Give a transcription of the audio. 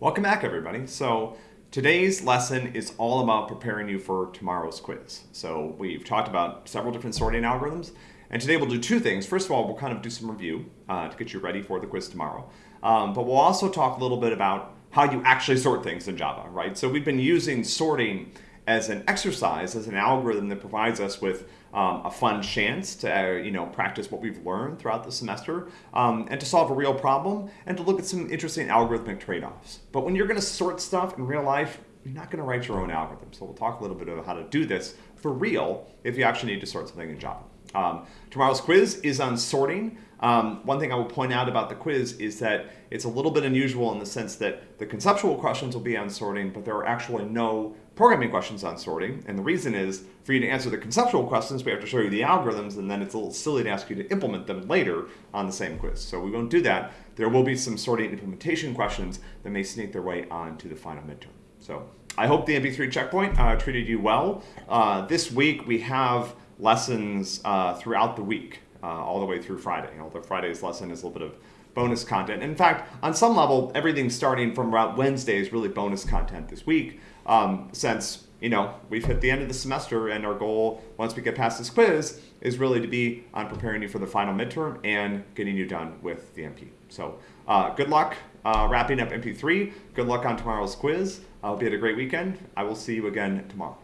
Welcome back, everybody. So today's lesson is all about preparing you for tomorrow's quiz. So we've talked about several different sorting algorithms, and today we'll do two things. First of all, we'll kind of do some review uh, to get you ready for the quiz tomorrow. Um, but we'll also talk a little bit about how you actually sort things in Java, right? So we've been using sorting as an exercise, as an algorithm that provides us with um, a fun chance to uh, you know practice what we've learned throughout the semester um, and to solve a real problem and to look at some interesting algorithmic trade-offs. But when you're going to sort stuff in real life, you're not going to write your own algorithm. So we'll talk a little bit about how to do this for real if you actually need to sort something in Java. Um, tomorrow's quiz is on sorting. Um, one thing I will point out about the quiz is that it's a little bit unusual in the sense that the conceptual questions will be on sorting, but there are actually no programming questions on sorting. And the reason is for you to answer the conceptual questions, we have to show you the algorithms, and then it's a little silly to ask you to implement them later on the same quiz. So we won't do that. There will be some sorting implementation questions that may sneak their way onto the final midterm. So I hope the MP3 checkpoint uh, treated you well. Uh, this week we have lessons uh, throughout the week, uh, all the way through Friday. Although Friday's lesson is a little bit of bonus content. In fact, on some level, everything starting from about Wednesday is really bonus content this week, um, since you know we've hit the end of the semester, and our goal once we get past this quiz is really to be on preparing you for the final midterm and getting you done with the MP. So uh, good luck uh, wrapping up MP3. Good luck on tomorrow's quiz. I hope you had a great weekend. I will see you again tomorrow.